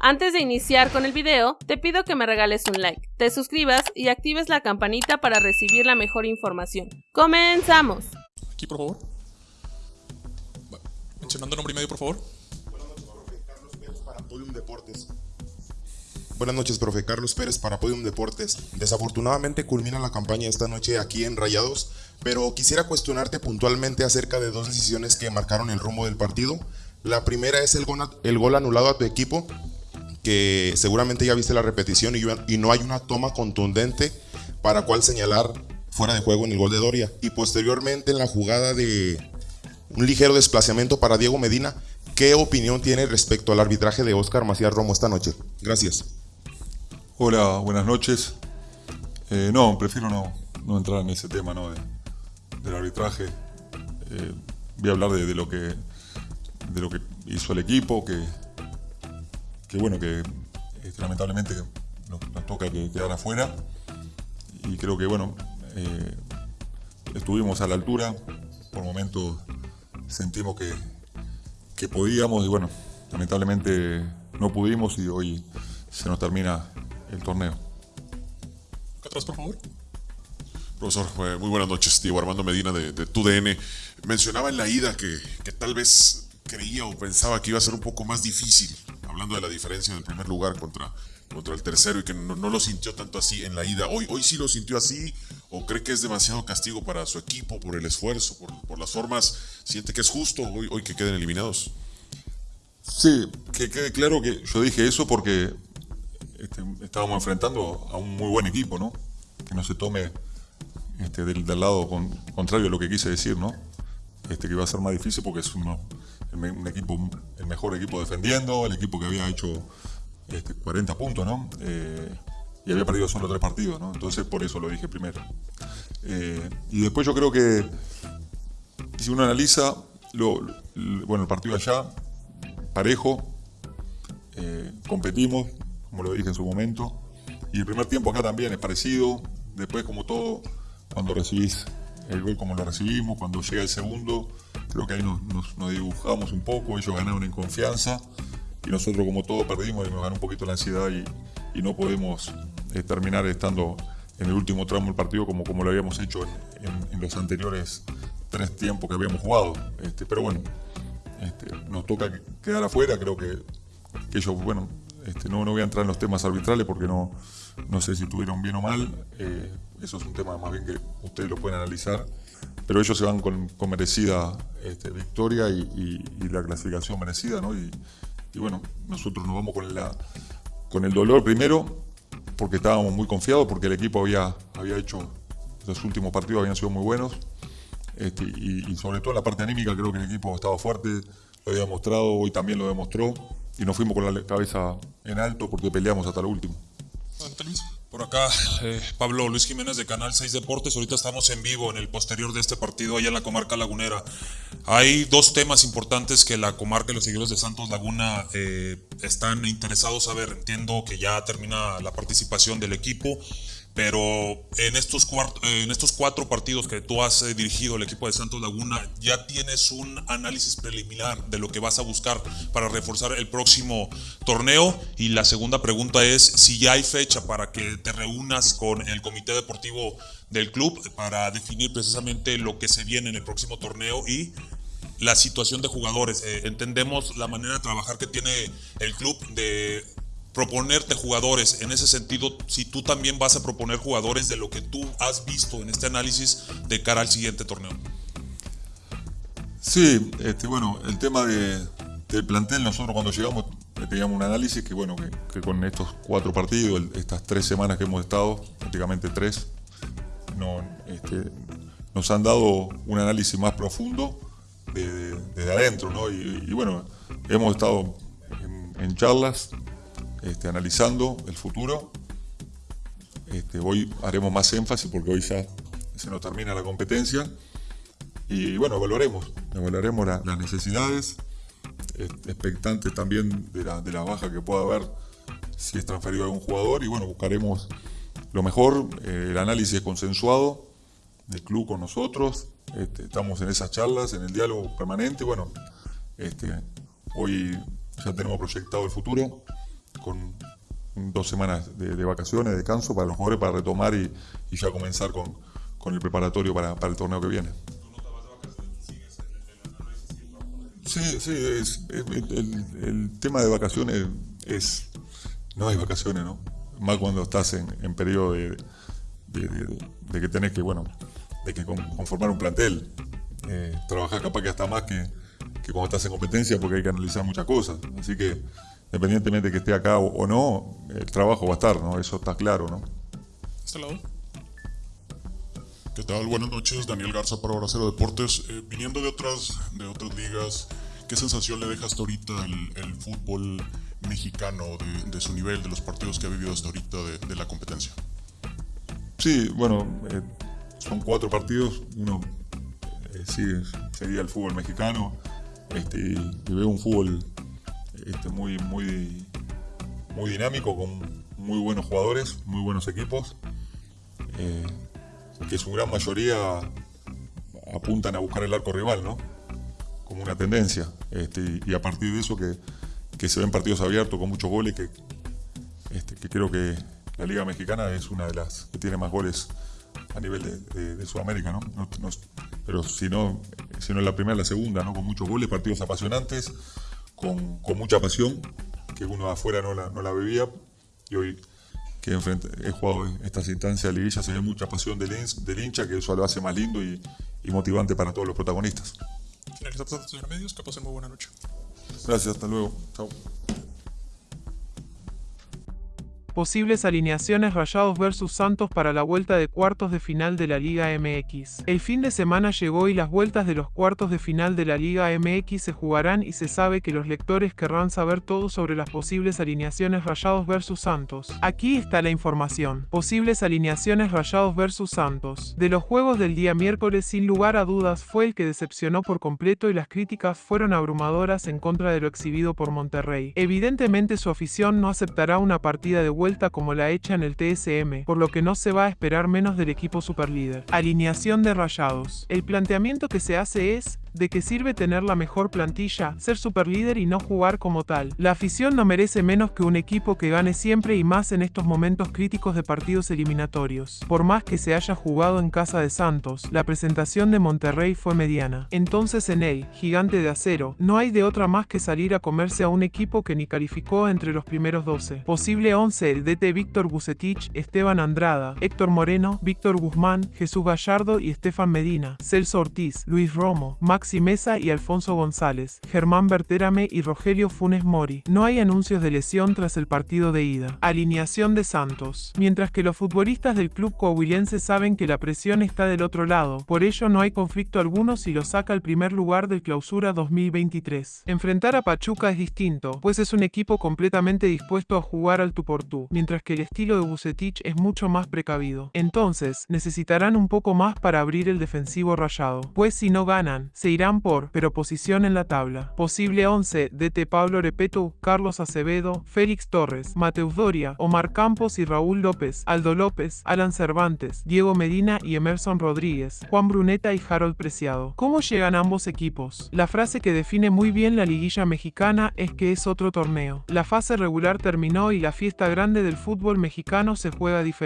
Antes de iniciar con el video, te pido que me regales un like, te suscribas y actives la campanita para recibir la mejor información. ¡Comenzamos! Aquí, por favor. Mencionando nombre y medio, por favor. para Podium Deportes. Buenas noches, profe Carlos Pérez para Podium Deportes. Desafortunadamente culmina la campaña esta noche aquí en Rayados, pero quisiera cuestionarte puntualmente acerca de dos decisiones que marcaron el rumbo del partido. La primera es el gol, el gol anulado a tu equipo, que seguramente ya viste la repetición y, no hay una toma contundente para cual señalar fuera de juego en el gol de Doria. Y posteriormente en la jugada de un ligero desplazamiento para Diego Medina, ¿qué opinión tiene respecto al arbitraje de Oscar Macías Romo esta noche? Gracias. Hola, buenas noches. Eh, no, prefiero no, no, entrar en ese tema ¿no? de, del arbitraje. Eh, voy a hablar de, de, lo que, de lo que hizo el equipo, que, que bueno, que este, lamentablemente nos, nos, toca que quedar afuera. Y creo que bueno, eh, estuvimos a la altura. Por momentos sentimos que, que podíamos y bueno, lamentablemente no pudimos y hoy se nos termina el torneo. Atrás, por favor. Profesor, eh, muy buenas noches. Diego Armando Medina de, de TUDN. Mencionaba en la ida que, que, tal vez creía o pensaba que iba a ser un poco más difícil, hablando de la diferencia del primer lugar contra, contra el tercero y que no, no, lo sintió tanto así en la ida. Hoy, hoy sí lo sintió así o cree que es demasiado castigo para su equipo por el esfuerzo, por, por las formas. ¿Siente que es justo hoy, hoy que queden eliminados? Sí, que quede claro que yo dije eso porque este, estábamos enfrentando a un muy buen equipo, ¿no? Que no se tome este, del, del, lado con, contrario a lo que quise decir, ¿no? Este, que va a ser más difícil porque es un equipo, el mejor equipo defendiendo, el equipo que había hecho este, 40 puntos, ¿no? Eh, y había perdido solo tres partidos, ¿no? Entonces por eso lo dije primero. Eh, y después yo creo que si uno analiza, lo, bueno, el partido allá, parejo, eh, competimos, como lo dije en su momento, y el primer tiempo acá también es parecido, después como todo, cuando recibís el gol como lo recibimos, cuando llega el segundo, creo que ahí nos, dibujamos un poco, ellos ganaron en confianza y nosotros como todo perdimos y nos ganó un poquito la ansiedad y, no podemos eh, terminar estando en el último tramo del partido como, como lo habíamos hecho en, los anteriores tres tiempos que habíamos jugado. Este, pero bueno, este, nos toca quedar afuera, creo que ellos, bueno, este, no, no voy a entrar en los temas arbitrales porque no, no sé si estuvieron bien o mal. Eh, eso es un tema más bien que ustedes lo pueden analizar. Pero ellos se van con, merecida este, victoria y, la clasificación merecida, ¿no? Y, bueno, nosotros nos vamos con, la, con el dolor primero, porque estábamos muy confiados, porque el equipo había, había hecho, los últimos partidos habían sido muy buenos. Este, y, sobre todo la parte anímica creo que el equipo estaba fuerte, lo había mostrado, hoy también lo demostró y nos fuimos con la cabeza en alto porque peleamos hasta lo último. Por acá, eh, Pablo Luis Jiménez de Canal 6 Deportes. Ahorita estamos en vivo en el posterior de este partido allá en la comarca lagunera. Hay dos temas importantes que la comarca y los seguidores de Santos Laguna eh, están interesados a ver. Entiendo que ya termina la participación del equipo pero en estos, en estos cuatro partidos que tú has eh, dirigido el equipo de Santos Laguna, ya tienes un análisis preliminar de lo que vas a buscar para reforzar el próximo torneo. Y la segunda pregunta es si ya hay fecha para que te reúnas con el comité deportivo del club para definir precisamente lo que se viene en el próximo torneo y la situación de jugadores. Eh, entendemos la manera de trabajar que tiene el club de proponerte jugadores. En ese sentido, si tú también vas a proponer jugadores de lo que tú has visto en este análisis de cara al siguiente torneo. Sí, este, bueno, el tema de, del plantel, nosotros cuando llegamos teníamos un análisis que, bueno, que, con estos cuatro partidos, estas tres semanas que hemos estado, prácticamente tres, no, este, nos han dado un análisis más profundo de, de, de adentro, ¿no? Y, bueno, hemos estado en charlas este, analizando el futuro. Este, hoy haremos más énfasis porque hoy ya se nos termina la competencia. Y bueno, evaluaremos, evaluaremos la, las necesidades, expectantes también de la, de la, baja que pueda haber si es transferido a algún jugador. Y bueno, buscaremos lo mejor, eh, el análisis consensuado del club con nosotros. Este, estamos en esas charlas, en el diálogo permanente. Bueno, este, hoy ya tenemos proyectado el futuro con dos semanas de, vacaciones, de descanso para los jugadores, para retomar y, ya comenzar con, con el preparatorio para, para el torneo que viene. Sí, sí, es, es- el, el tema de vacaciones es. No hay vacaciones, ¿no? Más cuando estás en, periodo de, de- que tenés que, bueno, de que con- conformar un plantel. Eh, capaz que hasta más que, que cuando estás en competencia porque hay que analizar muchas cosas. Así que, independientemente de que esté acá o, no, el trabajo va a estar, ¿no? Eso está claro, ¿no? Este lado. ¿Qué tal? Buenas noches, Daniel Garza para Bracero Deportes. Eh, viniendo de otras, de otras ligas, ¿qué sensación le deja hasta ahorita el, el fútbol mexicano de, de su nivel, de los partidos que ha vivido hasta ahorita de, de la competencia? Sí, bueno, eh, son cuatro partidos. Uno eh, sí sería el fútbol mexicano. Este, y veo un fútbol este, muy, muy, muy dinámico, con muy buenos jugadores, muy buenos equipos. eh, que su gran mayoría apuntan a buscar el arco rival, ¿no? Como una tendencia. Este, y, a partir de eso que, que se ven partidos abiertos con muchos goles que, este, que creo que la Liga Mexicana es una de las que tiene más goles a nivel de, de- de Sudamérica, ¿no? No- no- pero si no, si no la primera, la segunda, ¿no? Con muchos goles, partidos apasionantes, con, con mucha pasión, que uno de afuera no la, no la vivía. Y hoy que enfrente- he jugado en estas instancias de liguilla, se ve mucha pasión del, del hincha, que eso lo hace más lindo y, y motivante para todos los protagonistas. Finalizamos señor medios. Que pasen muy buena noche. Gracias, hasta luego. Chao. Posibles alineaciones Rayados versus Santos para la vuelta de cuartos de final de la Liga MX. El fin de semana llegó y las vueltas de los cuartos de final de la Liga MX se jugarán y se sabe que los lectores querrán saber todo sobre las posibles alineaciones Rayados versus Santos. Aquí está la información. Posibles alineaciones Rayados versus Santos. De los juegos del día miércoles sin lugar a dudas fue el que decepcionó por completo y las críticas fueron abrumadoras en contra de lo exhibido por Monterrey. Evidentemente su afición no aceptará una partida de vuelta como la hecha en el TSM, por lo que no se va a esperar menos del equipo superlíder. Alineación de Rayados. El planteamiento que se hace es de que sirve tener la mejor plantilla, ser superlíder y no jugar como tal. La afición no merece menos que un equipo que gane siempre y más en estos momentos críticos de partidos eliminatorios. Por más que se haya jugado en casa de Santos, la presentación de Monterrey fue mediana. Entonces en él, gigante de acero, no hay de otra más que salir a comerse a un equipo que ni calificó entre los primeros 12. Posible 11 el DT Víctor Bucetich, Esteban Andrada, Héctor Moreno, Víctor Guzmán, Jesús Gallardo y Estefan Medina, Celso Ortiz, Luis Romo, Maxi Mesa y Alfonso González, Germán Berterame y Rogelio Funes Mori. No hay anuncios de lesión tras el partido de ida. Alineación de Santos. Mientras que los futbolistas del club coahuilense saben que la presión está del otro lado, por ello no hay conflicto alguno si lo saca al primer lugar del clausura 2023. Enfrentar a Pachuca es distinto, pues es un equipo completamente dispuesto a jugar al tú por tú, mientras que el estilo de Bucetich es mucho más precavido. Entonces, necesitarán un poco más para abrir el defensivo rayado, pues si no ganan, se irán por, pero posición en la tabla. Posible 11, DT Pablo Repeto, Carlos Acevedo, Félix Torres, Mateus Doria, Omar Campos y Raúl López, Aldo López, Alan Cervantes, Diego Medina y Emerson Rodríguez, Juan Bruneta y Harold Preciado. ¿Cómo llegan ambos equipos? La frase que define muy bien la liguilla mexicana es que es otro torneo. La fase regular terminó y la fiesta grande del fútbol mexicano se juega diferente.